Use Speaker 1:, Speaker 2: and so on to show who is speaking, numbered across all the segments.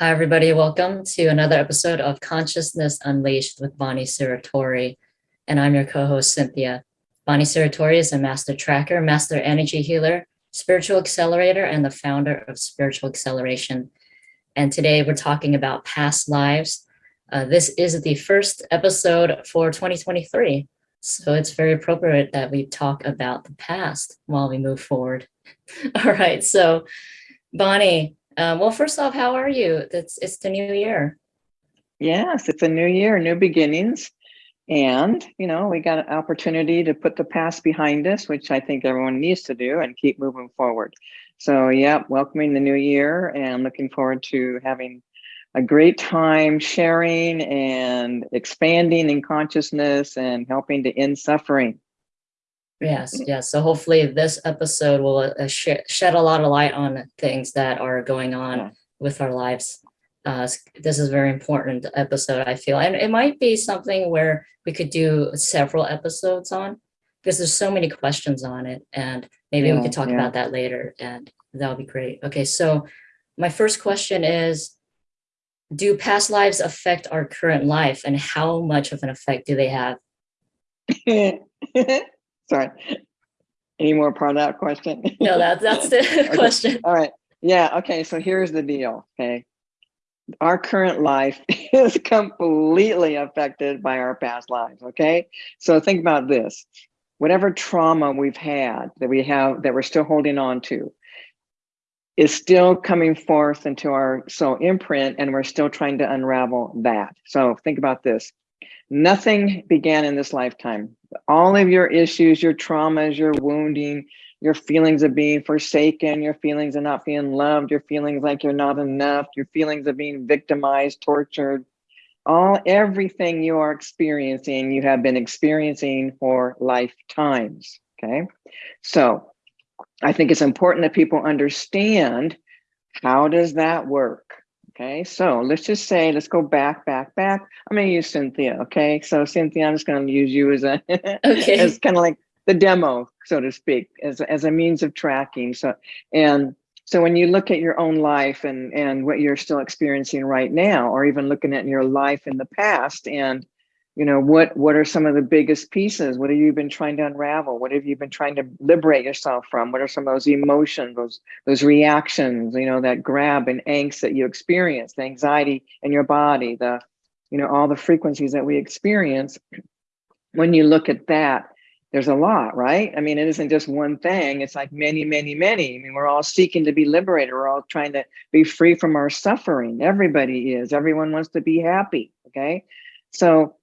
Speaker 1: Hi, everybody. Welcome to another episode of Consciousness Unleashed with Bonnie Serratore. And I'm your co-host, Cynthia. Bonnie Serratore is a master tracker, master energy healer, spiritual accelerator, and the founder of Spiritual Acceleration. And today we're talking about past lives. Uh, this is the first episode for 2023. So it's very appropriate that we talk about the past while we move forward. All right, so Bonnie, um, well, first off, how are you? It's, it's the new year.
Speaker 2: Yes, it's a new year, new beginnings. And, you know, we got an opportunity to put the past behind us, which I think everyone needs to do and keep moving forward. So, yeah, welcoming the new year and looking forward to having a great time sharing and expanding in consciousness and helping to end suffering.
Speaker 1: Yes, yes. So hopefully this episode will uh, sh shed a lot of light on things that are going on yeah. with our lives. Uh, this is a very important episode, I feel. And it might be something where we could do several episodes on because there's so many questions on it. And maybe yeah, we could talk yeah. about that later and that would be great. Okay, so my first question is, do past lives affect our current life and how much of an effect do they have?
Speaker 2: Sorry. Any more part of that question?
Speaker 1: No, that's that's the okay. question.
Speaker 2: All right. Yeah. Okay. So here's the deal. Okay. Our current life is completely affected by our past lives. Okay. So think about this. Whatever trauma we've had that we have that we're still holding on to is still coming forth into our soul imprint, and we're still trying to unravel that. So think about this. Nothing began in this lifetime. All of your issues, your traumas, your wounding, your feelings of being forsaken, your feelings of not feeling loved, your feelings like you're not enough, your feelings of being victimized, tortured, all everything you are experiencing, you have been experiencing for lifetimes. Okay. So I think it's important that people understand how does that work? Okay, so let's just say, let's go back, back, back. I'm gonna use Cynthia, okay? So Cynthia, I'm just gonna use you as a, okay. as kind of like the demo, so to speak, as, as a means of tracking. So, and so when you look at your own life and, and what you're still experiencing right now, or even looking at your life in the past and you know what what are some of the biggest pieces? What have you been trying to unravel? What have you been trying to liberate yourself from? What are some of those emotions those those reactions you know that grab and angst that you experience the anxiety in your body the you know all the frequencies that we experience? When you look at that there's a lot right? I mean it isn't just one thing. It's like many many many. I mean we're all seeking to be liberated. We're all trying to be free from our suffering. Everybody is. Everyone wants to be happy okay? So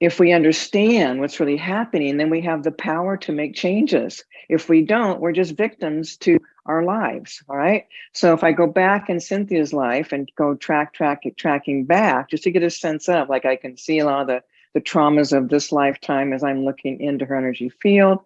Speaker 2: if we understand what's really happening, then we have the power to make changes. If we don't, we're just victims to our lives, all right? So if I go back in Cynthia's life and go track, track, tracking back, just to get a sense of, like I can see a lot of the, the traumas of this lifetime as I'm looking into her energy field,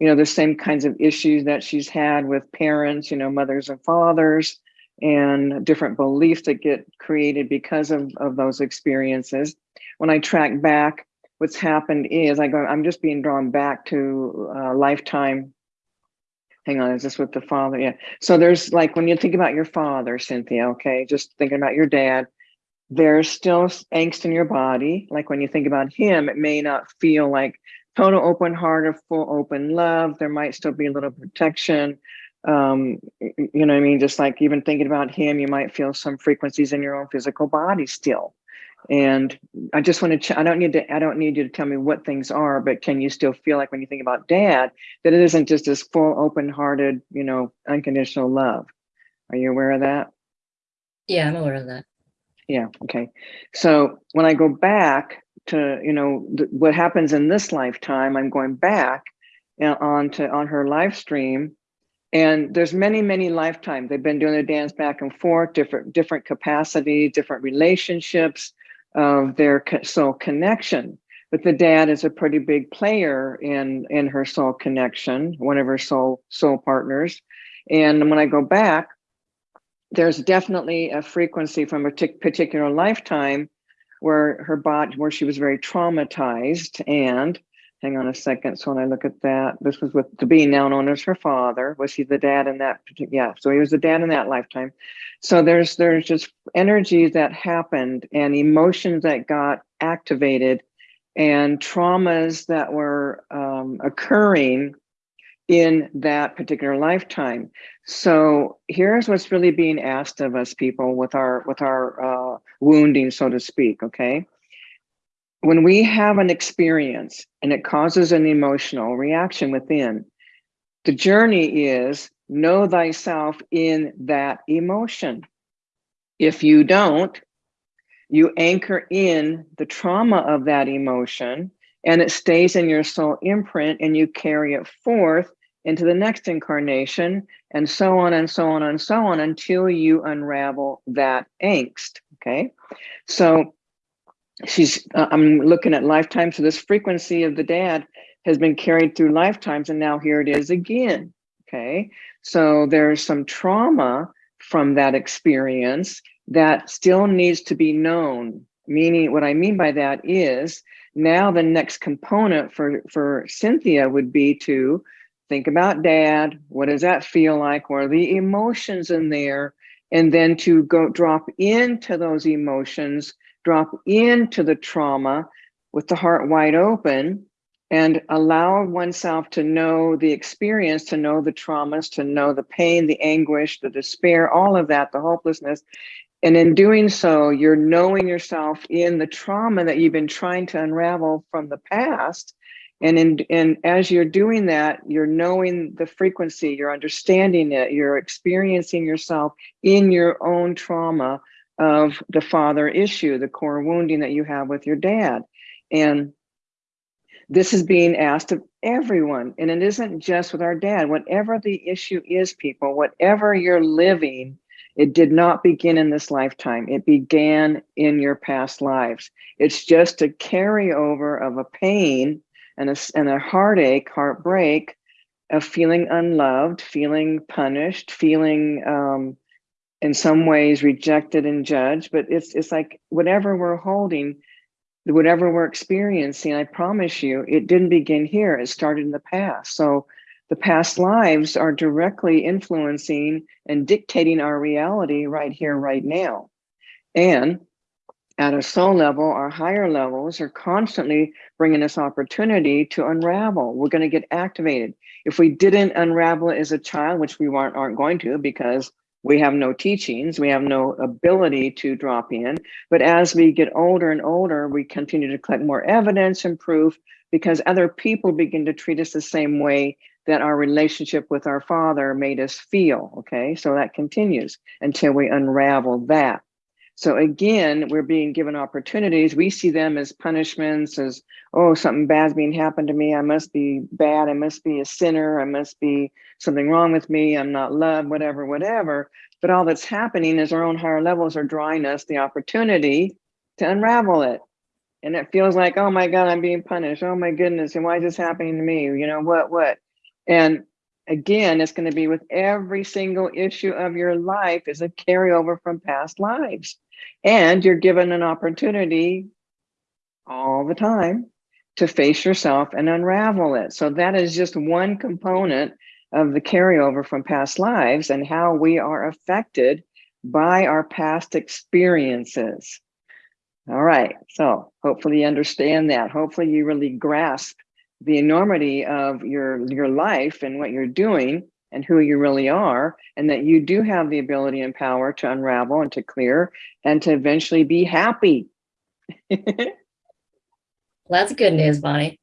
Speaker 2: you know, the same kinds of issues that she's had with parents, you know, mothers and fathers, and different beliefs that get created because of, of those experiences. When I track back, what's happened is I go, I'm just being drawn back to uh, lifetime. Hang on, is this with the father? Yeah. So there's like, when you think about your father, Cynthia, okay, just thinking about your dad, there's still angst in your body. Like when you think about him, it may not feel like total open heart or full open love. There might still be a little protection. Um, you know what I mean? Just like even thinking about him, you might feel some frequencies in your own physical body still. And I just want to, I don't need to, I don't need you to tell me what things are, but can you still feel like when you think about dad, that it isn't just this full open hearted, you know, unconditional love. Are you aware of that?
Speaker 1: Yeah, I'm aware of that.
Speaker 2: Yeah. Okay. So when I go back to, you know, what happens in this lifetime, I'm going back uh, on to, on her live stream and there's many, many lifetimes. They've been doing the dance back and forth, different, different capacity, different relationships, of their soul connection. But the dad is a pretty big player in in her soul connection, one of her soul soul partners. And when I go back, there's definitely a frequency from a particular lifetime where her body, where she was very traumatized and hang on a second. So when I look at that, this was with the being now known as her father. Was he the dad in that? Yeah, so he was the dad in that lifetime. So there's there's just energies that happened and emotions that got activated and traumas that were um, occurring in that particular lifetime. So here's what's really being asked of us people with our with our uh, wounding, so to speak. Okay, when we have an experience and it causes an emotional reaction within, the journey is know thyself in that emotion. If you don't, you anchor in the trauma of that emotion and it stays in your soul imprint and you carry it forth into the next incarnation and so on and so on and so on until you unravel that angst okay so she's uh, i'm looking at lifetime so this frequency of the dad has been carried through lifetimes and now here it is again okay? So there's some trauma from that experience that still needs to be known. Meaning what i mean by that is now the next component for for cynthia would be to think about dad what does that feel like what are the emotions in there and then to go drop into those emotions drop into the trauma with the heart wide open and allow oneself to know the experience, to know the traumas, to know the pain, the anguish, the despair, all of that, the hopelessness. And in doing so, you're knowing yourself in the trauma that you've been trying to unravel from the past. And in and as you're doing that, you're knowing the frequency, you're understanding it, you're experiencing yourself in your own trauma of the father issue, the core wounding that you have with your dad. And this is being asked of everyone. And it isn't just with our dad, whatever the issue is, people, whatever you're living, it did not begin in this lifetime. It began in your past lives. It's just a carryover of a pain and a, and a heartache, heartbreak of feeling unloved, feeling punished, feeling um, in some ways rejected and judged, but it's it's like whatever we're holding, whatever we're experiencing, I promise you, it didn't begin here. It started in the past. So the past lives are directly influencing and dictating our reality right here, right now. And at a soul level, our higher levels are constantly bringing us opportunity to unravel. We're going to get activated. If we didn't unravel as a child, which we aren't, aren't going to because we have no teachings, we have no ability to drop in. But as we get older and older, we continue to collect more evidence and proof because other people begin to treat us the same way that our relationship with our father made us feel. Okay, so that continues until we unravel that. So again, we're being given opportunities. We see them as punishments, as, oh, something bad's being happened to me. I must be bad. I must be a sinner. I must be something wrong with me. I'm not loved, whatever, whatever. But all that's happening is our own higher levels are drawing us the opportunity to unravel it. And it feels like, oh my God, I'm being punished. Oh my goodness. And why is this happening to me? You know, what, what? And again, it's going to be with every single issue of your life is a carryover from past lives. And you're given an opportunity all the time to face yourself and unravel it. So that is just one component of the carryover from past lives and how we are affected by our past experiences. All right, so hopefully you understand that. Hopefully you really grasp the enormity of your, your life and what you're doing and who you really are, and that you do have the ability and power to unravel and to clear and to eventually be happy.
Speaker 1: well, that's good news, Bonnie.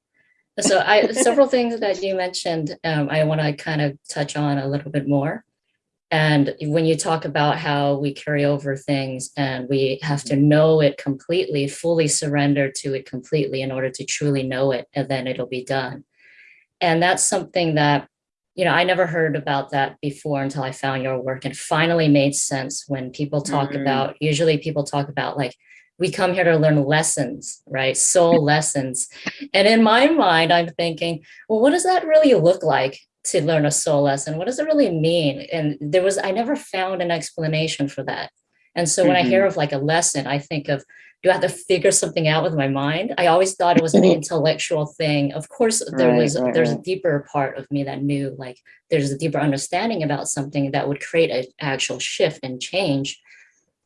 Speaker 1: So I several things that you mentioned, um, I want to kind of touch on a little bit more. And when you talk about how we carry over things and we have to know it completely, fully surrender to it completely in order to truly know it, and then it'll be done. And that's something that you know, I never heard about that before until I found your work and finally made sense when people talk mm -hmm. about, usually people talk about like, we come here to learn lessons, right? Soul lessons. And in my mind, I'm thinking, well, what does that really look like to learn a soul lesson? What does it really mean? And there was, I never found an explanation for that. And so when mm -hmm. I hear mm-hmm. of like a lesson, I think of do I have to figure something out with my mind? I always thought it was an intellectual thing. Of course, there
Speaker 2: Right,
Speaker 1: was
Speaker 2: right,
Speaker 1: there's a deeper part of me that knew like there's a deeper understanding about something that would create an actual shift and change.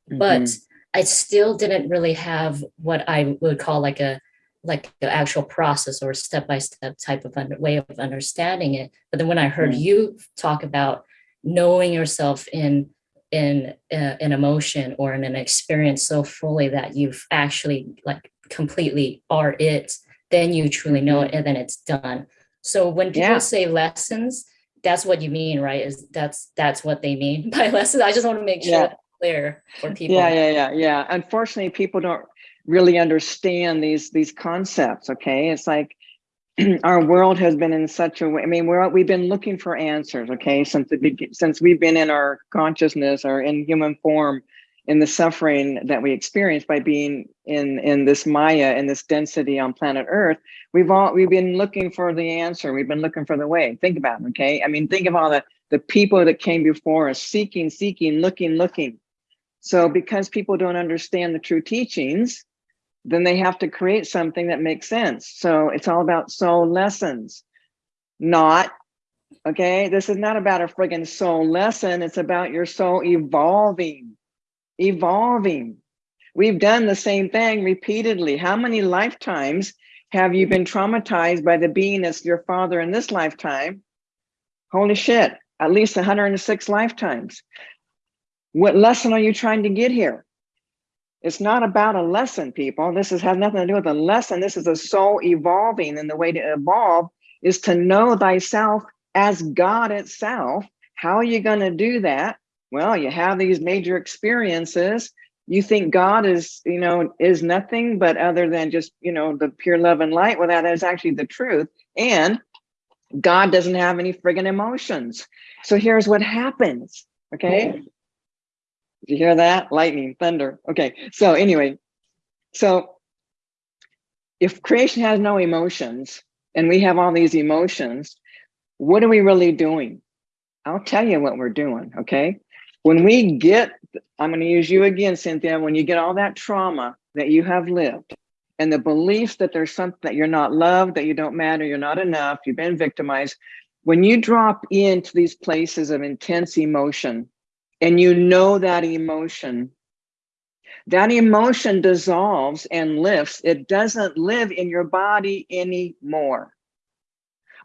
Speaker 1: But
Speaker 2: Mhm.
Speaker 1: I still didn't really have what I would call like a like the actual process or step by step type of under, way of understanding it. But then when I heard
Speaker 2: Mm.
Speaker 1: you talk about knowing yourself in in uh, an emotion or in an experience so fully that you've actually like completely are it, then you truly know it and then it's done. So when people
Speaker 2: Yeah.
Speaker 1: say lessons, that's what you mean, right? Is that's that's what they mean by lessons. I just want to make sure
Speaker 2: Yeah.
Speaker 1: that's clear for people.
Speaker 2: Yeah, yeah, yeah, yeah. Unfortunately, people don't really understand these these concepts. Okay, it's like our world has been in such a way. I mean, we're we've been looking for answers. Okay, since the since we've been in our consciousness or in human form, in the suffering that we experience by being in in this Maya in this density on planet Earth, we've all we've been looking for the answer. We've been looking for the way. Think about it. Okay, I mean, think of all the the people that came before us, seeking, seeking, looking, looking. So because people don't understand the true teachings, then they have to create something that makes sense. So it's all about soul lessons, not, okay, this is not about a friggin' soul lesson. It's about your soul evolving, evolving. We've done the same thing repeatedly. How many lifetimes have you been traumatized by the being that's your father in this lifetime? Holy shit, at least 106 lifetimes. What lesson are you trying to get here? It's not about a lesson, people. This is, has nothing to do with a lesson. This is a soul evolving, and the way to evolve is to know thyself as God itself. How are you going to do that? Well, you have these major experiences. You think God is, you know, is nothing but other than just, you know, the pure love and light. Well, that is actually the truth. And God doesn't have any friggin' emotions. So here's what happens. Okay. Did you hear that? Lightning, thunder. Okay. So anyway, so if creation has no emotions and we have all these emotions, what are we really doing? I'll tell you what we're doing. Okay. When we get, I'm going to use you again, Cynthia, when you get all that trauma that you have lived and the beliefs that there's something that you're not loved, that you don't matter, you're not enough, you've been victimized. When you drop into these places of intense emotion and you know that emotion, that emotion dissolves and lifts. It doesn't live in your body anymore.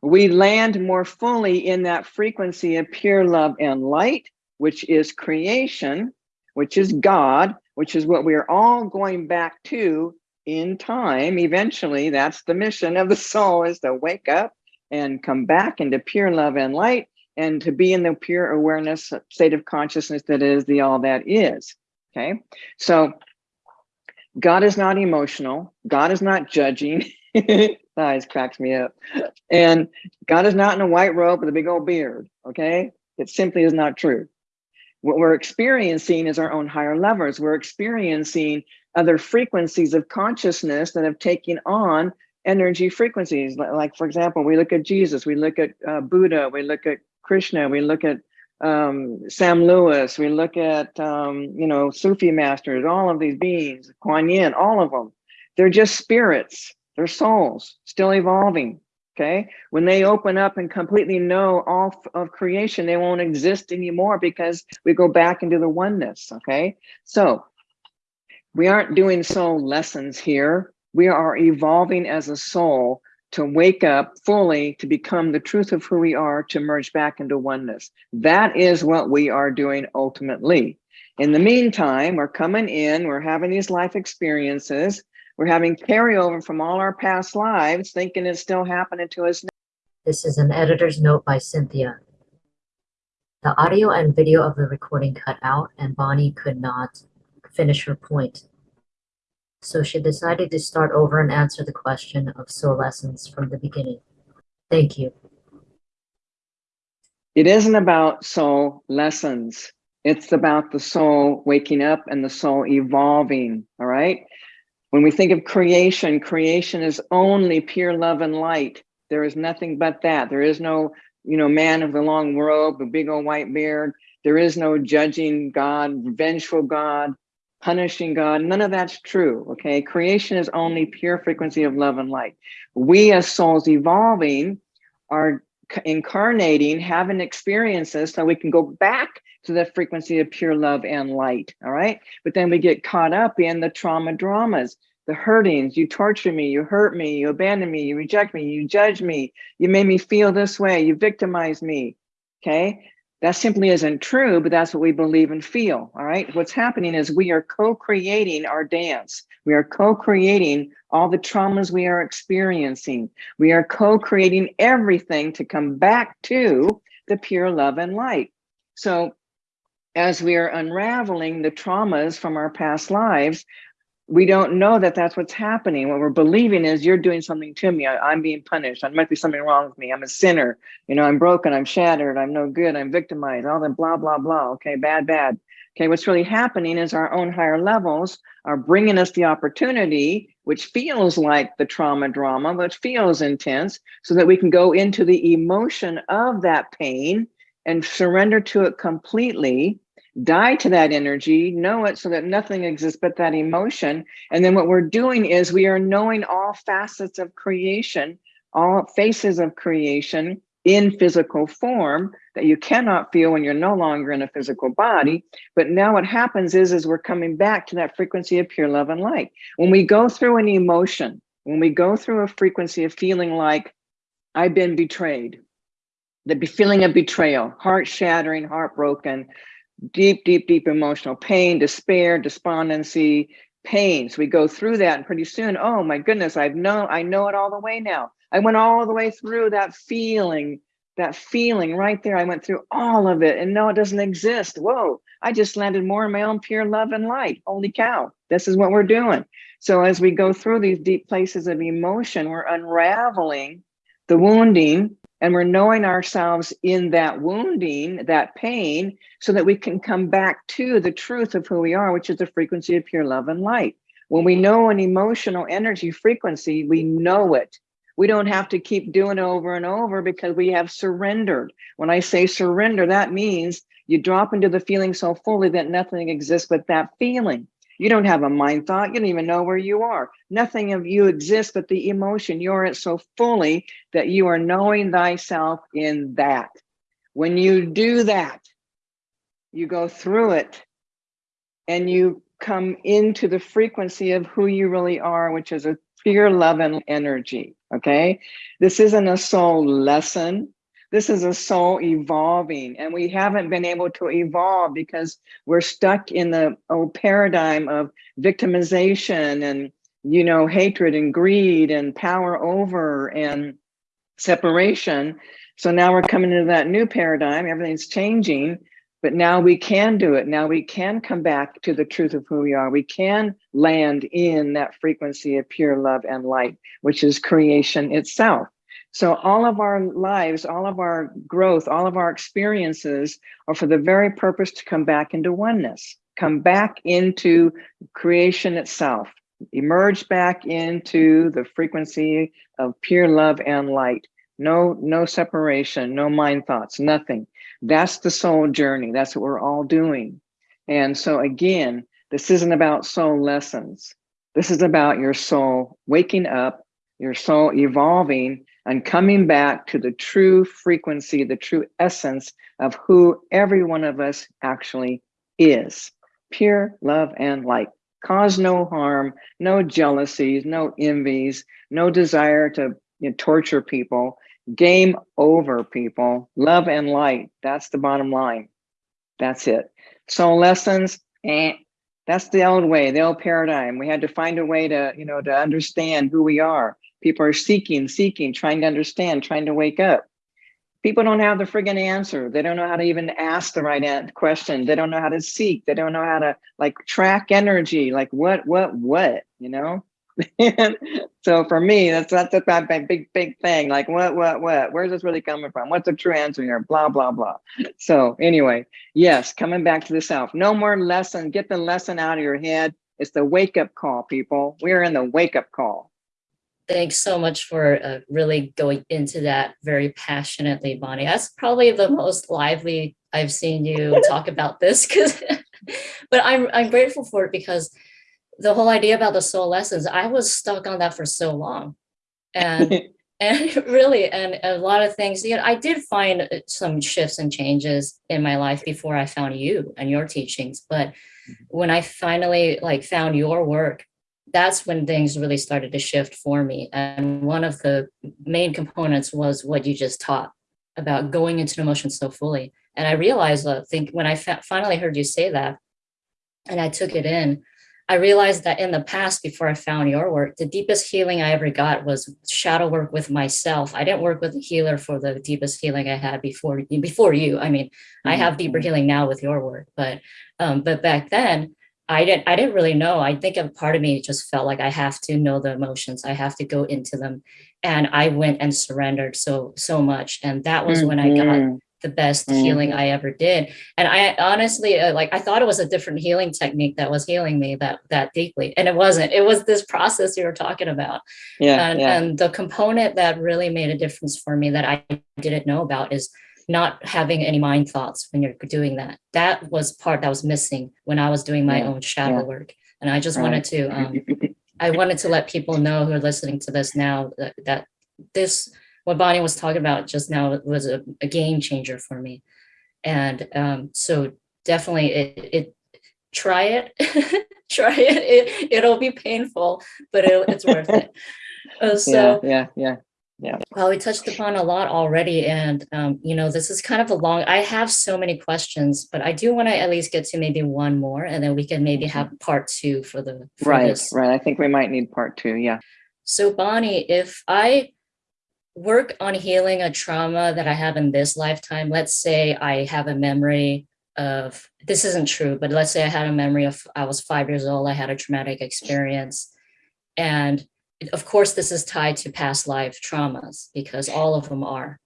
Speaker 2: We land more fully in that frequency of pure love and light, which is creation, which is God, which is what we're all going back to in time. Eventually, that's the mission of the soul is to wake up and come back into pure love and light and to be in the pure awareness state of consciousness that is the all that is. Okay, so God is not emotional. God is not judging. Eyes cracks me up. And God is not in a white robe with a big old beard. Okay, it simply is not true. What we're experiencing is our own higher levels. We're experiencing other frequencies of consciousness that have taken on energy frequencies. Like, like for example, we look at Jesus, we look at uh, Buddha, we look at Krishna, we look at um, Sam Lewis, we look at, um, you know, Sufi masters, all of these beings, Kuan Yin, all of them. They're just spirits, they're souls still evolving. Okay. When they open up and completely know all of creation, they won't exist anymore because we go back into the oneness. Okay. So we aren't doing soul lessons here. We are evolving as a soul to wake up fully, to become the truth of who we are, to merge back into oneness. That is what we are doing ultimately. In the meantime, we're coming in, we're having these life experiences, we're having carryover from all our past lives, thinking it's still happening to us.
Speaker 1: This is an editor's note by Cynthia. The audio and video of the recording cut out and Bonnie could not finish her point. So she decided to start over and answer the question of soul lessons from the beginning. Thank you.
Speaker 2: It isn't about soul lessons. It's about the soul waking up and the soul evolving, all right? When we think of creation, creation is only pure love and light. There is nothing but that. There is no, you know, man of the long robe, a big old white beard. There is no judging God, vengeful God. Punishing God. None of that's true. Okay. Creation is only pure frequency of love and light. We as souls evolving are incarnating, having experiences so we can go back to the frequency of pure love and light. All right. But then we get caught up in the trauma dramas, the hurtings. You torture me, you hurt me, you abandon me, you reject me, you judge me, you made me feel this way, you victimize me. Okay. That simply isn't true, but that's what we believe and feel. All right. What's happening is we are co creating our dance. We are co creating all the traumas we are experiencing. We are co creating everything to come back to the pure love and light. So, as we are unraveling the traumas from our past lives, we don't know that that's what's happening. What we're believing is you're doing something to me. I, am being punished. There might be something wrong with me. I'm a sinner. You know, I'm broken. I'm shattered. I'm no good. I'm victimized. All that blah, blah, blah. Okay, bad, bad. Okay, what's really happening is our own higher levels are bringing us the opportunity, which feels like the trauma drama, which feels intense, so that we can go into the emotion of that pain and surrender to it completely die to that energy, know it so that nothing exists but that emotion. And then what we're doing is we are knowing all facets of creation, all faces of creation in physical form that you cannot feel when you're no longer in a physical body. But now what happens is, is we're coming back to that frequency of pure love and light. When we go through an emotion, when we go through a frequency of feeling like I've been betrayed, the feeling of betrayal, heart shattering, heartbroken, deep, deep, deep emotional pain, despair, despondency, pains. We go through that and pretty soon, oh my goodness, I've known, I know it all the way now. I went all the way through that feeling, that feeling right there. I went through all of it and no, it doesn't exist. Whoa, I just landed more in my own pure love and light. Holy cow, this is what we're doing. So as we go through these deep places of emotion, we're unraveling the wounding and we're knowing ourselves in that wounding, that pain, so that we can come back to the truth of who we are, which is the frequency of pure love and light. When we know an emotional energy frequency, we know it. We don't have to keep doing it over and over because we have surrendered. When I say surrender, that means you drop into the feeling so fully that nothing exists but that feeling. You don't have a mind thought. You don't even know where you are. Nothing of you exists but the emotion. You're it so fully that you are knowing thyself in that. When you do that, you go through it and you come into the frequency of who you really are, which is a pure love and energy. Okay. This isn't a soul lesson. This is a soul evolving, and we haven't been able to evolve because we're stuck in the old paradigm of victimization and you know hatred and greed and power over and separation. So now we're coming into that new paradigm. Everything's changing, but now we can do it. Now we can come back to the truth of who we are. We can land in that frequency of pure love and light, which is creation itself. So all of our lives, all of our growth, all of our experiences are for the very purpose to come back into oneness, come back into creation itself, emerge back into the frequency of pure love and light. No, no separation, no mind thoughts, nothing. That's the soul journey. That's what we're all doing. And so again, this isn't about soul lessons. This is about your soul waking up, your soul evolving and coming back to the true frequency, the true essence of who every one of us actually is. Pure love and light. Cause no harm, no jealousies, no envies, no desire to you know, torture people. Game over, people. Love and light. That's the bottom line. That's it. So lessons, eh, that's the old way, the old paradigm. We had to find a way to, you know, to understand who we are People are seeking, seeking, trying to understand, trying to wake up. People don't have the friggin' answer. They don't know how to even ask the right question. They don't know how to seek. They don't know how to like track energy. Like what, what, what, you know? so for me, that's that's a big, big thing. Like what, what, what? Where's this really coming from? What's the true answer here? Blah, blah, blah. So anyway, yes, coming back to the self. No more lesson. Get the lesson out of your head. It's the wake up call, people. We are in the wake up call.
Speaker 1: Thanks so much for uh, really going into that very passionately, Bonnie. That's probably the most lively I've seen you talk about this because but I'm I'm grateful for it because the whole idea about the soul lessons, I was stuck on that for so long. And and really and a lot of things you know i did find uh, some shifts and changes in my life before i found you and your teachings but mm-hmm. when i finally like found your work that's when things really started to shift for me and one of the main components was what you just taught about going into the emotions so fully and i realized i think when i finally heard you say that and i took it in I realized that in the past, before I found your work, the deepest healing I ever got was shadow work with myself. I didn't work with a healer for the deepest healing I had before before you. I mean, mm -hmm. I have deeper mm-hmm. healing now with your work, but um, but back then I didn't I didn't really know. I think a part of me just felt like I have to know the emotions. I have to go into them, and I went and surrendered so so much. And that was mm -hmm. when I got mm-hmm the best mm -hmm. healing I ever did. And I honestly, uh, like, I thought it was a different healing technique that was healing me that, that deeply. And it wasn't, it was this process you were talking about. Yeah, and, yeah. and the component that really made a difference for me that I didn't know about is not having any mind thoughts when you're doing that. That was part that was missing when I was doing my yeah, own shadow yeah. work. And I just right. wanted to, um, I wanted to let people know who are listening to this now that, that this what Bonnie was talking about just now was a, a game changer for me. And um, so definitely it, it try it, try it. it. It'll be painful, but it, it's worth it. Uh, so
Speaker 2: yeah, yeah, yeah.
Speaker 1: Well, we touched upon a lot already, and um, you know, this is kind of a long. I have so many questions, but I do want to at least get to maybe one more, and then we can maybe mm-hmm. have part two for the for
Speaker 2: right,
Speaker 1: this.
Speaker 2: right. I think we might need part two. Yeah.
Speaker 1: So Bonnie, if I work on healing a trauma that I have in this lifetime. Let's say I have a memory of, this isn't true, but let's say I had a memory of, I was five years old, I had a traumatic experience. And of course, this is tied to past life traumas because all of them are.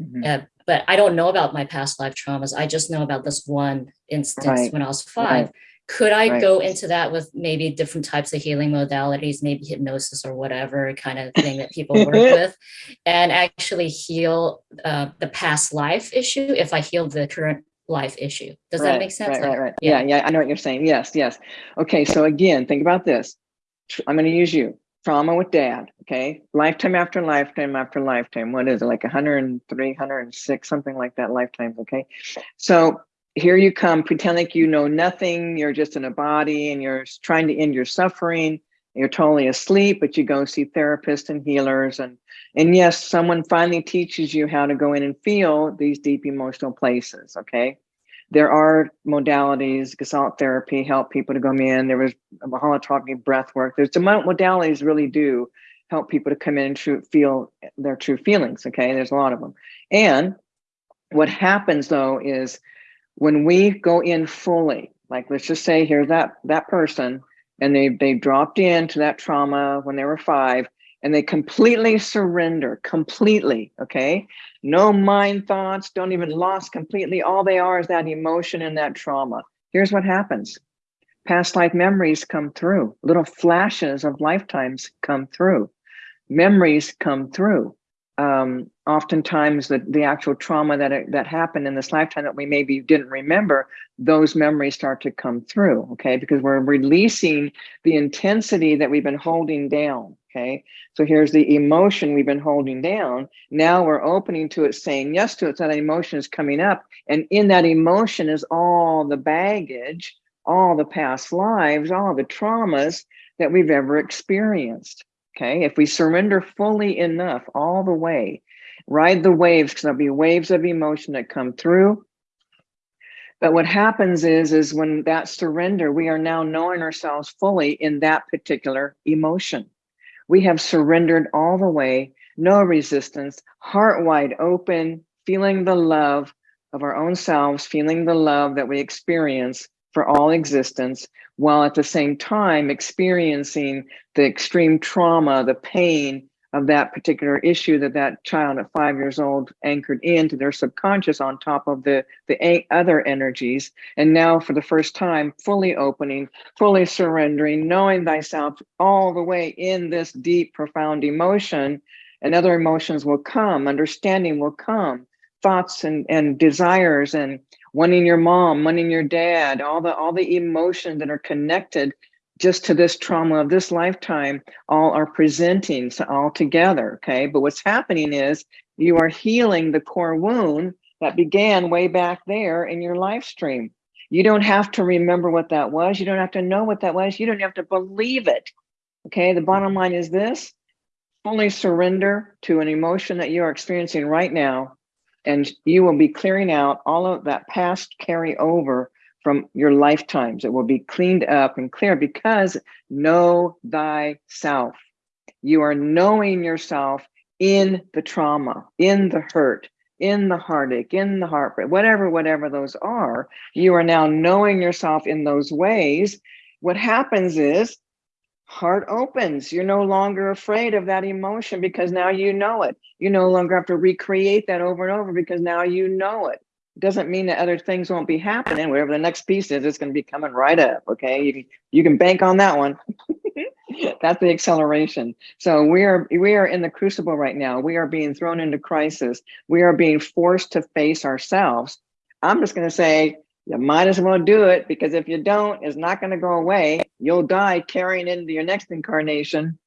Speaker 1: Mm -hmm. uh, but I don't know about my past life traumas. I just know about this one instance right. when I was five. Right. Could I right. go into that with maybe different types of healing modalities, maybe hypnosis or whatever kind of thing that people work with, and actually heal uh, the past life issue if I heal the current life issue? Does that make sense?
Speaker 2: Right, right, right. Yeah. yeah, yeah, I know what you're saying. Yes, yes. Okay, so again, think about this. I'm going to use you. Trauma with dad, okay? Lifetime after lifetime after lifetime. What is it, like 103, 106, something like that lifetimes, okay? So here you come, pretend like you know nothing, you're just in a body and you're trying to end your suffering, you're totally asleep, but you go see therapists and healers. And, and yes, someone finally teaches you how to go in and feel these deep emotional places, okay? There are modalities, gestalt therapy help people to come in. There was holotropic breath work. There's modalities really do help people to come in and true, feel their true feelings, okay? There's a lot of them. And what happens though is when we go in fully, like let's just say here's that that person, and they they dropped into that trauma when they were five, and they completely surrender, completely, okay? No mind thoughts, don't even lost completely. All they are is that emotion and that trauma. Here's what happens. Past life memories come through, little flashes of lifetimes come through, memories come through um, oftentimes the, the actual trauma that, that happened in this lifetime that we maybe didn't remember, those memories start to come through, okay? Because we're releasing the intensity that we've been holding down, okay? So here's the emotion we've been holding down. Now we're opening to it, saying yes to it, so that emotion is coming up. And in that emotion is all the baggage, all the past lives, all the traumas that we've ever experienced. Okay, if we surrender fully enough all the way, ride the waves, because there'll be waves of emotion that come through. But what happens is, is when that surrender, we are now knowing ourselves fully in that particular emotion. We have surrendered all the way, no resistance, heart wide open, feeling the love of our own selves, feeling the love that we experience for all existence, while at the same time experiencing the extreme trauma, the pain of that particular issue that that child at five years old anchored into their subconscious on top of the, the other energies. And now for the first time, fully opening, fully surrendering, knowing thyself all the way in this deep, profound emotion and other emotions will come, understanding will come, thoughts and, and desires and wanting your mom, wanting your dad, all the all the emotions that are connected just to this trauma of this lifetime all are presenting so all together okay? But what's happening is you are healing the core wound that began way back there in your life stream. You don't have to remember what that was. You don't have to know what that was. You don't have to believe it okay? The bottom line is this. Fully surrender to an emotion that you are experiencing right now and you will be clearing out all of that past carry over from your lifetimes. It will be cleaned up and clear because know thyself. You are knowing yourself in the trauma, in the hurt, in the heartache, in the heartbreak, whatever, whatever those are. You are now knowing yourself in those ways. What happens is heart opens. You're no longer afraid of that emotion because now you know it. You no longer have to recreate that over and over because now you know it doesn't mean that other things won't be happening. Whatever the next piece is, it's going to be coming right up. Okay, you can you can bank on that one. That's the acceleration. So we are we are in the crucible right now. We are being thrown into crisis. We are being forced to face ourselves. I'm just going to say you might as well do it because if you don't, it's not going to go away. You'll die carrying into your next incarnation.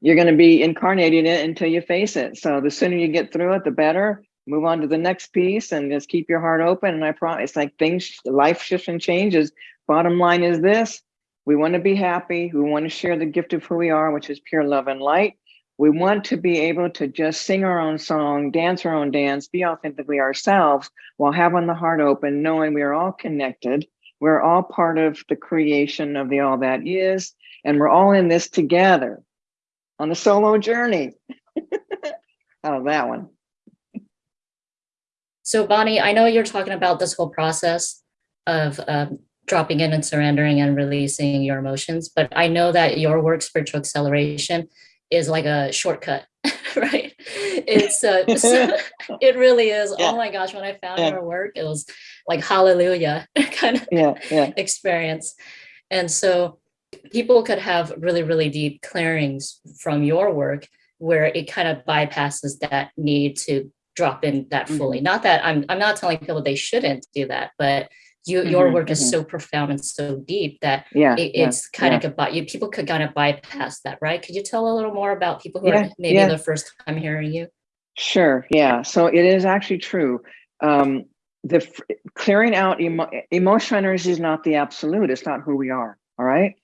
Speaker 2: You're going to be incarnating it until you face it. So the sooner you get through it, the better move on to the next piece and just keep your heart open. And I promise, it's like things, life shifts and changes. Bottom line is this, we want to be happy. We want to share the gift of who we are, which is pure love and light. We want to be able to just sing our own song, dance our own dance, be authentically ourselves while having the heart open, knowing we are all connected. We're all part of the creation of the all that is, and we're all in this together on a solo journey. Out of that one.
Speaker 1: So Bonnie, I know you're talking about this whole process of um, dropping in and surrendering and releasing your emotions, but I know that your work, spiritual acceleration, is like a shortcut, right? It's uh, it really is. Yeah. Oh my gosh, when I found yeah. your work, it was like hallelujah kind of
Speaker 2: yeah, yeah.
Speaker 1: experience. And so people could have really, really deep clearings from your work where it kind of bypasses that need to drop in that fully. Mm -hmm. Not that I'm I'm not telling people they shouldn't do that, but you mm -hmm, your work mm -hmm. is so profound and so deep that
Speaker 2: yeah,
Speaker 1: it, it's
Speaker 2: yeah,
Speaker 1: kind
Speaker 2: yeah.
Speaker 1: of about you people could kind of bypass that, right? Could you tell a little more about people who are maybe the first time hearing you?
Speaker 2: Sure. Yeah. So it is actually true. Um, the clearing out emo emotional energy is not the absolute. It's not who we are. All right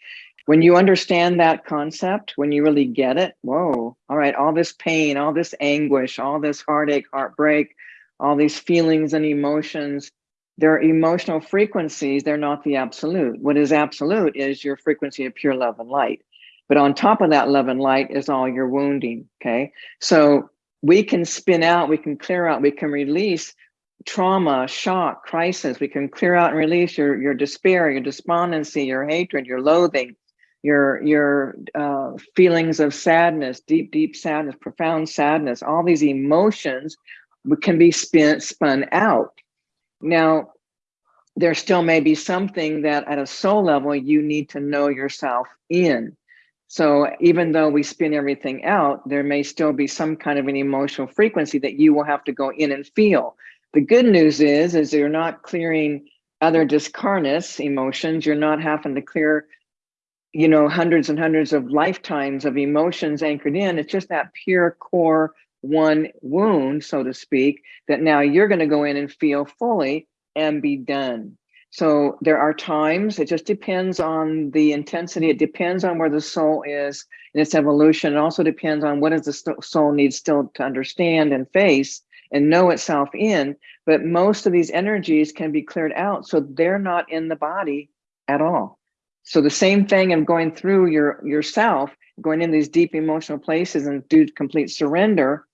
Speaker 2: when you understand that concept, when you really get it, whoa, all right, all this pain, all this anguish, all this heartache, heartbreak, all these feelings and emotions, they're emotional frequencies, they're not the absolute. What is absolute is your frequency of pure love and light. But on top of that love and light is all your wounding, okay? So we can spin out, we can clear out, we can release trauma, shock, crisis. We can clear out and release your, your despair, your despondency, your hatred, your loathing, your your uh, feelings of sadness, deep, deep sadness, profound sadness, all these emotions can be spin, spun out. Now, there still may be something that at a soul level you need to know yourself in. So even though we spin everything out, there may still be some kind of an emotional frequency that you will have to go in and feel. The good news is, is you're not clearing other discarnates emotions. You're not having to clear you know, hundreds and hundreds of lifetimes of emotions anchored in. It's just that pure core one wound, so to speak, that now you're going to go in and feel fully and be done. So there are times, it just depends on the intensity. It depends on where the soul is in its evolution. It also depends on what does the soul need still to understand and face and know itself in. But most of these energies can be cleared out. So they're not in the body at all. So the same thing of going through your yourself, going in these deep emotional places and do complete surrender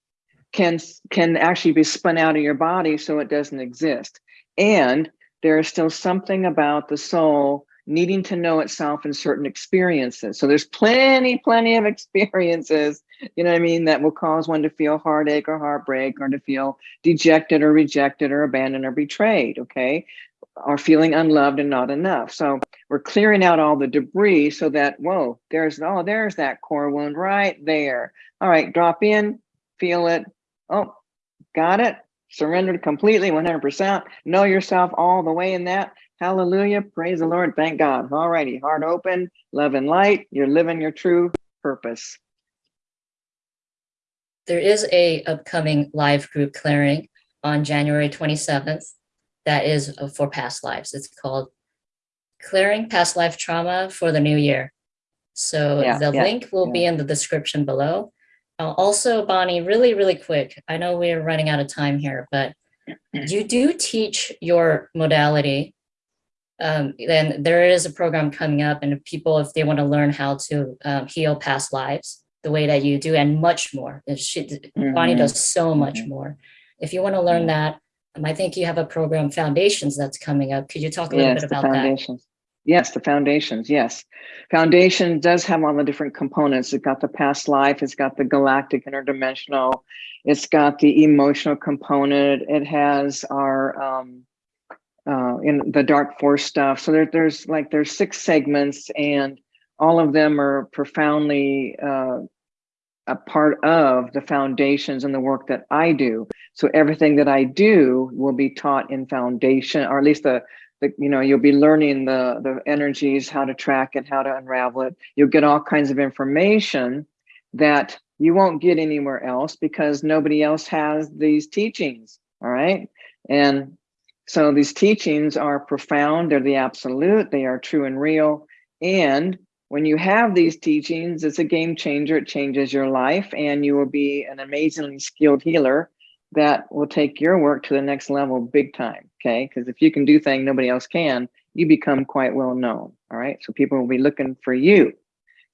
Speaker 2: can can actually be spun out of your body so it doesn't exist. And there is still something about the soul needing to know itself in certain experiences. So there's plenty, plenty of experiences, you know what I mean, that will cause one to feel heartache or heartbreak or to feel dejected or rejected or abandoned or betrayed, okay? Or feeling unloved and not enough. So we're clearing out all the debris so that, whoa, there's, oh, there's that core wound right there. All right, drop in, feel it. Oh, got it. surrendered completely, 100%, know yourself all the way in that. Hallelujah. Praise the Lord. Thank God. All righty. Heart open, love and light. You're living your true purpose.
Speaker 1: There is a upcoming live group clearing on January 27th. That is for past lives. It's called Clearing Past Life Trauma for the New Year. So
Speaker 2: Yeah,
Speaker 1: the
Speaker 2: yeah,
Speaker 1: link will be in the description below. Uh, also, Bonnie, really, really quick. I know we're running out of time here, but you do teach your modality. Um, then there is a program coming up, and if people, if they want to learn how to um, heal past lives the way that you do, and much more, she, Bonnie
Speaker 2: Mhm.
Speaker 1: does so much
Speaker 2: Mhm.
Speaker 1: more. If you want to learn that, um, I think you have a program, Foundations, that's coming up. Could you talk a little
Speaker 2: Yes,
Speaker 1: bit about that?
Speaker 2: Yes, the foundations. Yes. Foundation does have all the different components. It's got the past life, it's got the galactic interdimensional, it's got the emotional component, it has our um uh in the dark force stuff. So there, there's like there's six segments and all of them are profoundly uh a part of the foundations and the work that I do. So everything that I do will be taught in foundation, or at least the, the you know, you'll be learning the the energies, how to track it, how to unravel it. You'll get all kinds of information that you won't get anywhere else because nobody else has these teachings. All right. And so these teachings are profound, they're the absolute, they are true and real. And when you have these teachings, it's a game changer. It changes your life, and you will be an amazingly skilled healer that will take your work to the next level big time. Okay. Because if you can do things nobody else can, you become quite well known. All right. So people will be looking for you.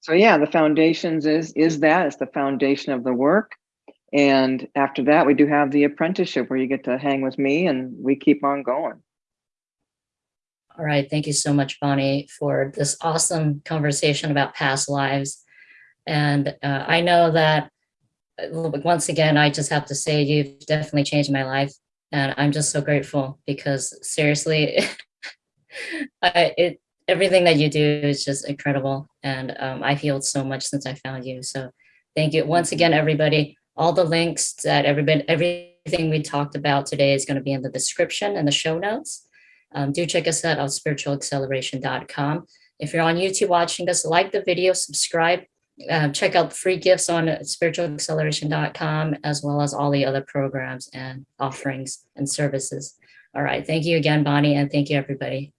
Speaker 2: So yeah, the foundations is is that it's the foundation of the work. And after that, we do have the apprenticeship where you get to hang with me and we keep on going.
Speaker 1: All right. Thank you so much, Bonnie, for this awesome conversation about past lives. And uh, I know that uh, once again, I just have to say you've definitely changed my life. And I'm just so grateful because seriously, I, it everything that you do is just incredible. And um, I've healed so much since I found you. So thank you once again, everybody. All the links that everybody, everything we talked about today is going to be in the description and the show notes. Um, do check us out on spiritualacceleration.com. If you're on YouTube watching us, like the video, subscribe, uh, check out free gifts on spiritualacceleration.com, as well as all the other programs and offerings and services. All right. Thank you again, Bonnie, and thank you, everybody.